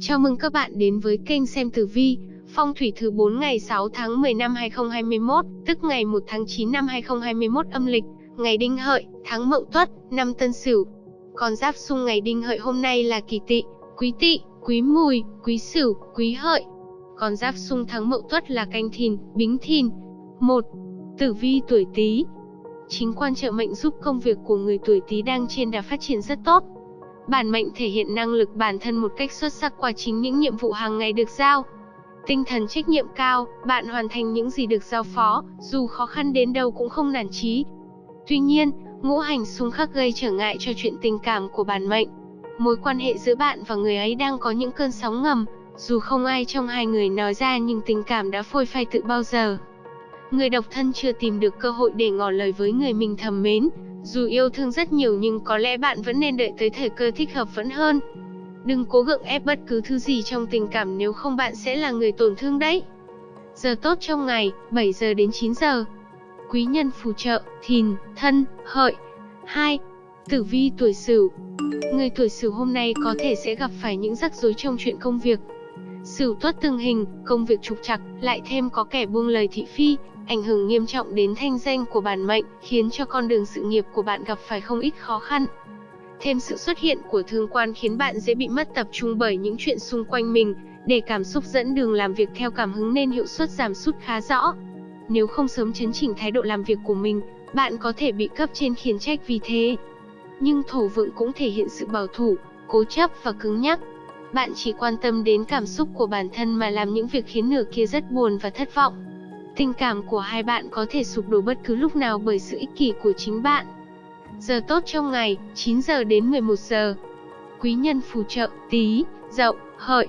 Chào mừng các bạn đến với kênh xem tử vi, phong thủy thứ 4 ngày 6 tháng 10 năm 2021, tức ngày 1 tháng 9 năm 2021 âm lịch, ngày Đinh Hợi, tháng Mậu Tuất, năm Tân Sửu. Con giáp xung ngày Đinh Hợi hôm nay là Kỷ Tỵ, Quý Tỵ, Quý Mùi, Quý Sửu, Quý Hợi. Con giáp xung tháng Mậu Tuất là Canh Thìn, Bính Thìn. 1. Tử vi tuổi Tý. Chính quan trợ mệnh giúp công việc của người tuổi Tý đang trên đà phát triển rất tốt Bản mệnh thể hiện năng lực bản thân một cách xuất sắc qua chính những nhiệm vụ hàng ngày được giao. Tinh thần trách nhiệm cao, bạn hoàn thành những gì được giao phó, dù khó khăn đến đâu cũng không nản chí. Tuy nhiên, ngũ hành xung khắc gây trở ngại cho chuyện tình cảm của bản mệnh. Mối quan hệ giữa bạn và người ấy đang có những cơn sóng ngầm, dù không ai trong hai người nói ra nhưng tình cảm đã phôi phai từ bao giờ. Người độc thân chưa tìm được cơ hội để ngỏ lời với người mình thầm mến, dù yêu thương rất nhiều nhưng có lẽ bạn vẫn nên đợi tới thời cơ thích hợp vẫn hơn. Đừng cố gượng ép bất cứ thứ gì trong tình cảm nếu không bạn sẽ là người tổn thương đấy. Giờ tốt trong ngày, 7 giờ đến 9 giờ. Quý nhân phù trợ, thìn, thân, hợi. 2. Tử vi tuổi sửu Người tuổi sửu hôm nay có thể sẽ gặp phải những rắc rối trong chuyện công việc. Sửu tuất từng hình, công việc trục trặc, lại thêm có kẻ buông lời thị phi, ảnh hưởng nghiêm trọng đến thanh danh của bản mệnh, khiến cho con đường sự nghiệp của bạn gặp phải không ít khó khăn. Thêm sự xuất hiện của thương quan khiến bạn dễ bị mất tập trung bởi những chuyện xung quanh mình, để cảm xúc dẫn đường làm việc theo cảm hứng nên hiệu suất giảm sút khá rõ. Nếu không sớm chấn chỉnh thái độ làm việc của mình, bạn có thể bị cấp trên khiển trách vì thế. Nhưng thổ vượng cũng thể hiện sự bảo thủ, cố chấp và cứng nhắc. Bạn chỉ quan tâm đến cảm xúc của bản thân mà làm những việc khiến nửa kia rất buồn và thất vọng. Tình cảm của hai bạn có thể sụp đổ bất cứ lúc nào bởi sự ích kỷ của chính bạn. Giờ tốt trong ngày, 9 giờ đến 11 giờ. Quý nhân phù trợ, tí, dậu, hợi.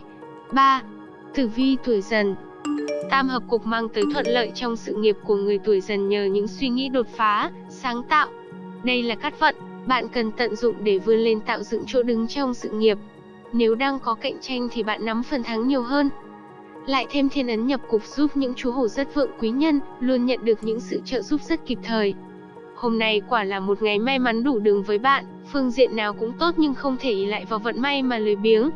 3. Tử vi tuổi dần Tam hợp cục mang tới thuận lợi trong sự nghiệp của người tuổi dần nhờ những suy nghĩ đột phá, sáng tạo. Đây là cát vận, bạn cần tận dụng để vươn lên tạo dựng chỗ đứng trong sự nghiệp. Nếu đang có cạnh tranh thì bạn nắm phần thắng nhiều hơn. Lại thêm thiên ấn nhập cục giúp những chú hổ rất vượng quý nhân, luôn nhận được những sự trợ giúp rất kịp thời. Hôm nay quả là một ngày may mắn đủ đường với bạn, phương diện nào cũng tốt nhưng không thể ý lại vào vận may mà lười biếng.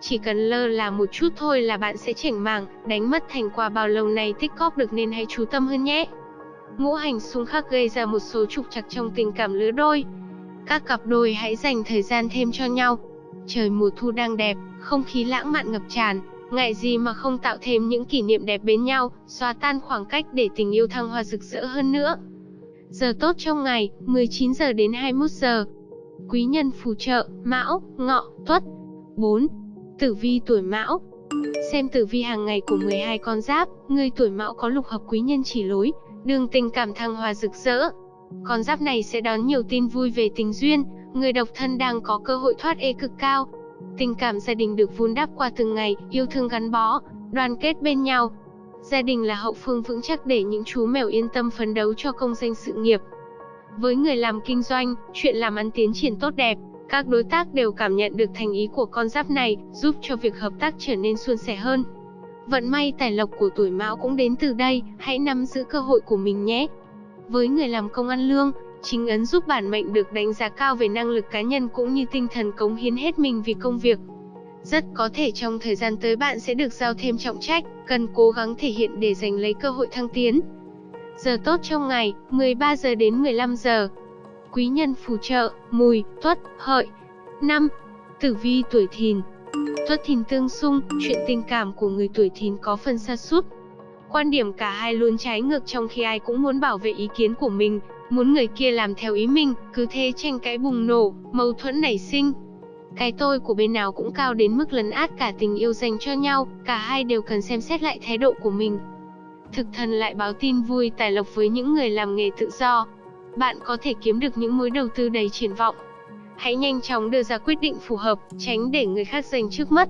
Chỉ cần lơ là một chút thôi là bạn sẽ chảnh mảng, đánh mất thành quả bao lâu này tích cóp được nên hãy chú tâm hơn nhé. Ngũ hành xung khắc gây ra một số trục trặc trong tình cảm lứa đôi. Các cặp đôi hãy dành thời gian thêm cho nhau. Trời mùa thu đang đẹp, không khí lãng mạn ngập tràn, Ngại gì mà không tạo thêm những kỷ niệm đẹp bên nhau, xóa tan khoảng cách để tình yêu thăng hoa rực rỡ hơn nữa. Giờ tốt trong ngày, 19 giờ đến 21 giờ. Quý nhân phù trợ, Mão, Ngọ, Tuất. 4. Tử vi tuổi Mão. Xem tử vi hàng ngày của 12 con giáp, người tuổi Mão có lục hợp quý nhân chỉ lối, đường tình cảm thăng hoa rực rỡ. Con giáp này sẽ đón nhiều tin vui về tình duyên, người độc thân đang có cơ hội thoát ê cực cao, Tình cảm gia đình được vun đắp qua từng ngày, yêu thương gắn bó, đoàn kết bên nhau. Gia đình là hậu phương vững chắc để những chú mèo yên tâm phấn đấu cho công danh sự nghiệp. Với người làm kinh doanh, chuyện làm ăn tiến triển tốt đẹp, các đối tác đều cảm nhận được thành ý của con giáp này, giúp cho việc hợp tác trở nên suôn sẻ hơn. Vận may tài lộc của tuổi Mão cũng đến từ đây, hãy nắm giữ cơ hội của mình nhé. Với người làm công ăn lương, Chính ấn giúp bản mệnh được đánh giá cao về năng lực cá nhân cũng như tinh thần cống hiến hết mình vì công việc. Rất có thể trong thời gian tới bạn sẽ được giao thêm trọng trách, cần cố gắng thể hiện để giành lấy cơ hội thăng tiến. Giờ tốt trong ngày, 13 giờ đến 15 giờ. Quý nhân phù trợ, mùi, tuất, hợi. 5. Tử vi tuổi thìn Tuất thìn tương xung, chuyện tình cảm của người tuổi thìn có phần xa sút Quan điểm cả hai luôn trái ngược trong khi ai cũng muốn bảo vệ ý kiến của mình, muốn người kia làm theo ý mình, cứ thế tranh cãi bùng nổ, mâu thuẫn nảy sinh. Cái tôi của bên nào cũng cao đến mức lấn át cả tình yêu dành cho nhau, cả hai đều cần xem xét lại thái độ của mình. Thực thần lại báo tin vui tài lộc với những người làm nghề tự do. Bạn có thể kiếm được những mối đầu tư đầy triển vọng. Hãy nhanh chóng đưa ra quyết định phù hợp, tránh để người khác giành trước mất.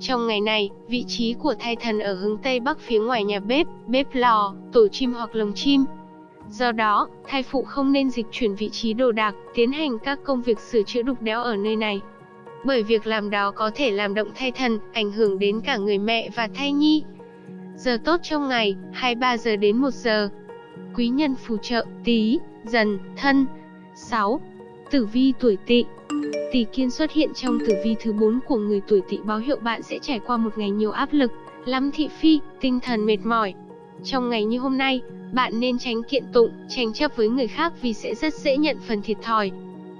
Trong ngày này, vị trí của thai thần ở hướng Tây Bắc phía ngoài nhà bếp, bếp lò, tổ chim hoặc lồng chim. Do đó, thai phụ không nên dịch chuyển vị trí đồ đạc, tiến hành các công việc sửa chữa đục đẽo ở nơi này. Bởi việc làm đó có thể làm động thai thần, ảnh hưởng đến cả người mẹ và thai nhi. Giờ tốt trong ngày, 23 giờ đến 1 giờ. Quý nhân phù trợ, tí, dần, thân. 6. Tử vi tuổi tỵ Tỷ kiên xuất hiện trong tử vi thứ 4 của người tuổi Tỵ báo hiệu bạn sẽ trải qua một ngày nhiều áp lực, lắm thị phi, tinh thần mệt mỏi. Trong ngày như hôm nay, bạn nên tránh kiện tụng, tranh chấp với người khác vì sẽ rất dễ nhận phần thiệt thòi.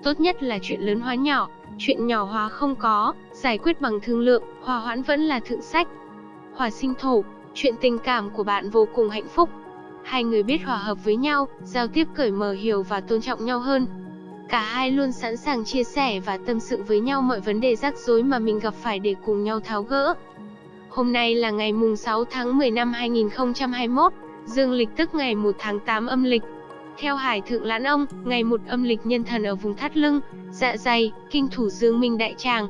Tốt nhất là chuyện lớn hóa nhỏ, chuyện nhỏ hóa không có, giải quyết bằng thương lượng, hòa hoãn vẫn là thượng sách. Hòa sinh thổ, chuyện tình cảm của bạn vô cùng hạnh phúc. Hai người biết hòa hợp với nhau, giao tiếp cởi mở hiểu và tôn trọng nhau hơn. Cả hai luôn sẵn sàng chia sẻ và tâm sự với nhau mọi vấn đề rắc rối mà mình gặp phải để cùng nhau tháo gỡ. Hôm nay là ngày mùng 6 tháng 10 năm 2021, dương lịch tức ngày 1 tháng 8 âm lịch. Theo Hải Thượng Lãn Ông, ngày một âm lịch nhân thần ở vùng thắt lưng, dạ dày, kinh thủ dương minh đại tràng.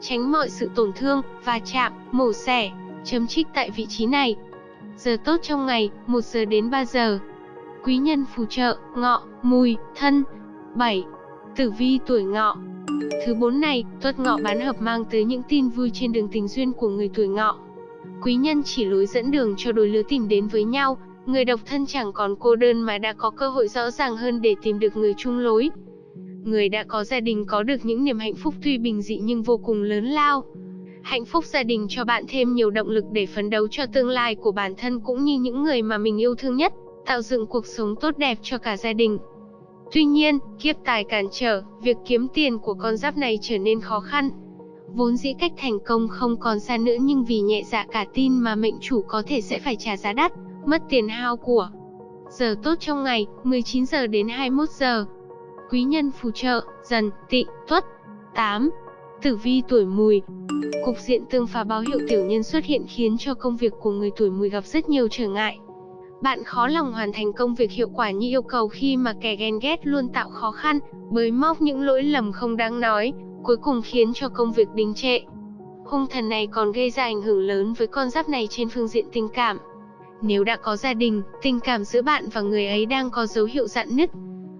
Tránh mọi sự tổn thương, va chạm, mổ xẻ, chấm trích tại vị trí này. Giờ tốt trong ngày, 1 giờ đến 3 giờ. Quý nhân phù trợ, ngọ, mùi, thân. 7. Tử vi tuổi ngọ Thứ bốn này, tuất ngọ bán hợp mang tới những tin vui trên đường tình duyên của người tuổi ngọ. Quý nhân chỉ lối dẫn đường cho đôi lứa tìm đến với nhau, người độc thân chẳng còn cô đơn mà đã có cơ hội rõ ràng hơn để tìm được người chung lối. Người đã có gia đình có được những niềm hạnh phúc tuy bình dị nhưng vô cùng lớn lao. Hạnh phúc gia đình cho bạn thêm nhiều động lực để phấn đấu cho tương lai của bản thân cũng như những người mà mình yêu thương nhất, tạo dựng cuộc sống tốt đẹp cho cả gia đình. Tuy nhiên, kiếp tài cản trở, việc kiếm tiền của con giáp này trở nên khó khăn. Vốn dĩ cách thành công không còn xa nữa nhưng vì nhẹ dạ cả tin mà mệnh chủ có thể sẽ phải trả giá đắt, mất tiền hao của. Giờ tốt trong ngày, 19 giờ đến 21 giờ. Quý nhân phù trợ, dần, tị, tuất. 8. Tử vi tuổi mùi Cục diện tương phá báo hiệu tiểu nhân xuất hiện khiến cho công việc của người tuổi mùi gặp rất nhiều trở ngại. Bạn khó lòng hoàn thành công việc hiệu quả như yêu cầu khi mà kẻ ghen ghét luôn tạo khó khăn, bới móc những lỗi lầm không đáng nói, cuối cùng khiến cho công việc đình trệ. Hung thần này còn gây ra ảnh hưởng lớn với con giáp này trên phương diện tình cảm. Nếu đã có gia đình, tình cảm giữa bạn và người ấy đang có dấu hiệu dạn nứt.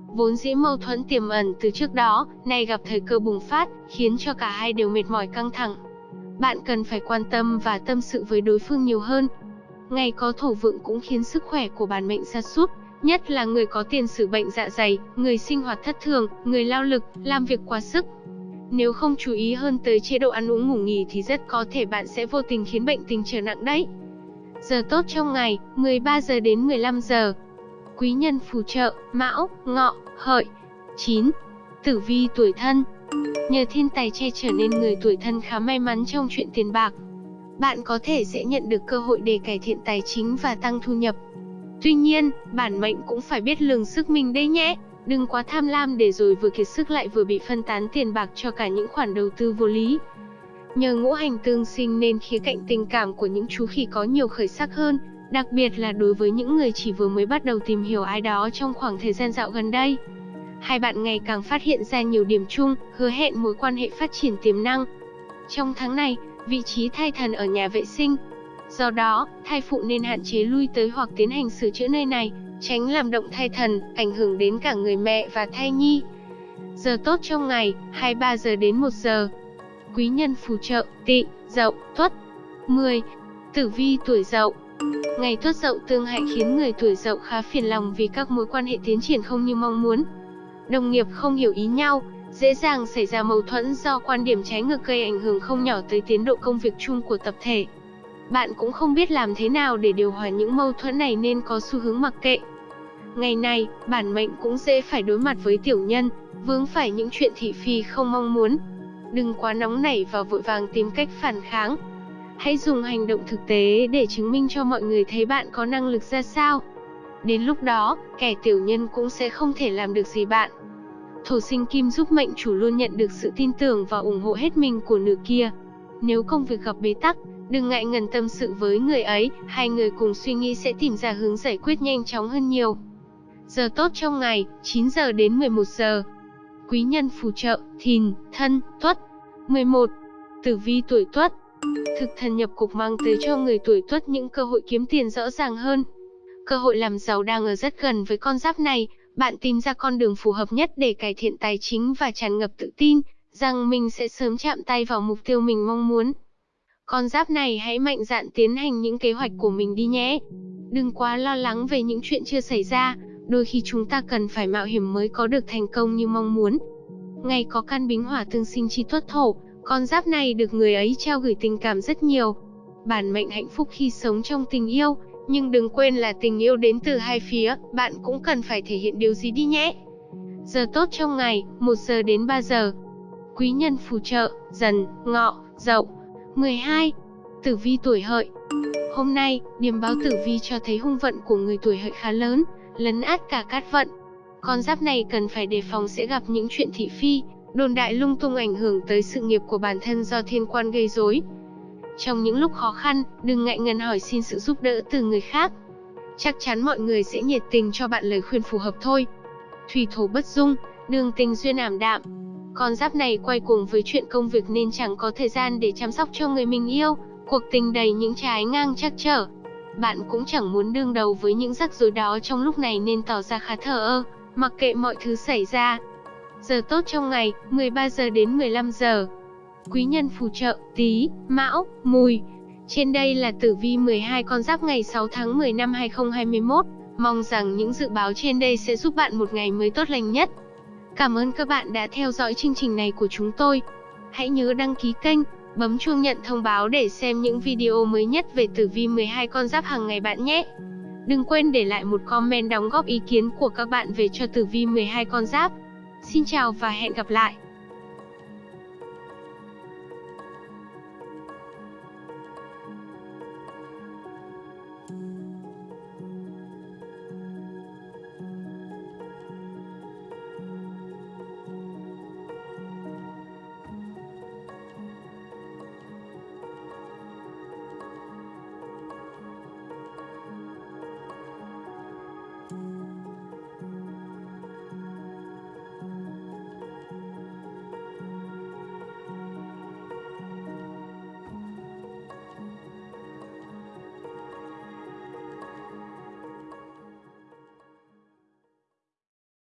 Vốn dĩ mâu thuẫn tiềm ẩn từ trước đó, nay gặp thời cơ bùng phát, khiến cho cả hai đều mệt mỏi căng thẳng. Bạn cần phải quan tâm và tâm sự với đối phương nhiều hơn, Ngày có thổ vượng cũng khiến sức khỏe của bản mệnh sa sút, nhất là người có tiền sử bệnh dạ dày, người sinh hoạt thất thường, người lao lực, làm việc quá sức. Nếu không chú ý hơn tới chế độ ăn uống ngủ nghỉ thì rất có thể bạn sẽ vô tình khiến bệnh tình trở nặng đấy. Giờ tốt trong ngày, 13 giờ đến 15 giờ. Quý nhân phù trợ, Mão, Ngọ, Hợi. 9. Tử vi tuổi thân Nhờ thiên tài che trở nên người tuổi thân khá may mắn trong chuyện tiền bạc, bạn có thể sẽ nhận được cơ hội để cải thiện tài chính và tăng thu nhập. Tuy nhiên, bản mệnh cũng phải biết lường sức mình đây nhé. Đừng quá tham lam để rồi vừa kiệt sức lại vừa bị phân tán tiền bạc cho cả những khoản đầu tư vô lý. Nhờ ngũ hành tương sinh nên khía cạnh tình cảm của những chú khỉ có nhiều khởi sắc hơn, đặc biệt là đối với những người chỉ vừa mới bắt đầu tìm hiểu ai đó trong khoảng thời gian dạo gần đây. Hai bạn ngày càng phát hiện ra nhiều điểm chung, hứa hẹn mối quan hệ phát triển tiềm năng. Trong tháng này, vị trí thai thần ở nhà vệ sinh. Do đó, thai phụ nên hạn chế lui tới hoặc tiến hành sửa chữa nơi này, tránh làm động thai thần, ảnh hưởng đến cả người mẹ và thai nhi. Giờ tốt trong ngày, 23 giờ đến 1 giờ. Quý nhân phù trợ, tị, dậu, tuất. 10. Tử vi tuổi dậu Ngày tuất dậu tương hại khiến người tuổi dậu khá phiền lòng vì các mối quan hệ tiến triển không như mong muốn. Đồng nghiệp không hiểu ý nhau, dễ dàng xảy ra mâu thuẫn do quan điểm trái ngược gây ảnh hưởng không nhỏ tới tiến độ công việc chung của tập thể. Bạn cũng không biết làm thế nào để điều hòa những mâu thuẫn này nên có xu hướng mặc kệ. Ngày này, bản mệnh cũng dễ phải đối mặt với tiểu nhân, vướng phải những chuyện thị phi không mong muốn. Đừng quá nóng nảy và vội vàng tìm cách phản kháng. Hãy dùng hành động thực tế để chứng minh cho mọi người thấy bạn có năng lực ra sao. Đến lúc đó, kẻ tiểu nhân cũng sẽ không thể làm được gì bạn. Thổ sinh kim giúp mệnh chủ luôn nhận được sự tin tưởng và ủng hộ hết mình của nữ kia. Nếu công việc gặp bế tắc, đừng ngại ngần tâm sự với người ấy, hai người cùng suy nghĩ sẽ tìm ra hướng giải quyết nhanh chóng hơn nhiều. Giờ tốt trong ngày, 9 giờ đến 11 giờ. Quý nhân phù trợ, thìn, thân, tuất. 11. Tử vi tuổi tuất Thực thần nhập cục mang tới cho người tuổi tuất những cơ hội kiếm tiền rõ ràng hơn. Cơ hội làm giàu đang ở rất gần với con giáp này, bạn tìm ra con đường phù hợp nhất để cải thiện tài chính và tràn ngập tự tin, rằng mình sẽ sớm chạm tay vào mục tiêu mình mong muốn. Con giáp này hãy mạnh dạn tiến hành những kế hoạch của mình đi nhé. Đừng quá lo lắng về những chuyện chưa xảy ra, đôi khi chúng ta cần phải mạo hiểm mới có được thành công như mong muốn. ngày có căn bính hỏa tương sinh chi tuất thổ, con giáp này được người ấy trao gửi tình cảm rất nhiều. Bản mệnh hạnh phúc khi sống trong tình yêu, nhưng đừng quên là tình yêu đến từ hai phía, bạn cũng cần phải thể hiện điều gì đi nhé. Giờ tốt trong ngày, 1 giờ đến 3 giờ. Quý nhân phù trợ, dần, ngọ, dậu. 12. Tử vi tuổi hợi Hôm nay, điểm báo tử vi cho thấy hung vận của người tuổi hợi khá lớn, lấn át cả cát vận. Con giáp này cần phải đề phòng sẽ gặp những chuyện thị phi, đồn đại lung tung ảnh hưởng tới sự nghiệp của bản thân do thiên quan gây rối. Trong những lúc khó khăn, đừng ngại ngần hỏi xin sự giúp đỡ từ người khác. Chắc chắn mọi người sẽ nhiệt tình cho bạn lời khuyên phù hợp thôi. Thủy thổ bất dung, đường tình duyên ảm đạm. Con giáp này quay cuồng với chuyện công việc nên chẳng có thời gian để chăm sóc cho người mình yêu, cuộc tình đầy những trái ngang chắc trở. Bạn cũng chẳng muốn đương đầu với những rắc rối đó trong lúc này nên tỏ ra khá thờ ơ, mặc kệ mọi thứ xảy ra. Giờ tốt trong ngày, 13 giờ đến 15 giờ. Quý nhân phù trợ, tí, mão, mùi. Trên đây là tử vi 12 con giáp ngày 6 tháng 10 năm 2021. Mong rằng những dự báo trên đây sẽ giúp bạn một ngày mới tốt lành nhất. Cảm ơn các bạn đã theo dõi chương trình này của chúng tôi. Hãy nhớ đăng ký kênh, bấm chuông nhận thông báo để xem những video mới nhất về tử vi 12 con giáp hàng ngày bạn nhé. Đừng quên để lại một comment đóng góp ý kiến của các bạn về cho tử vi 12 con giáp. Xin chào và hẹn gặp lại.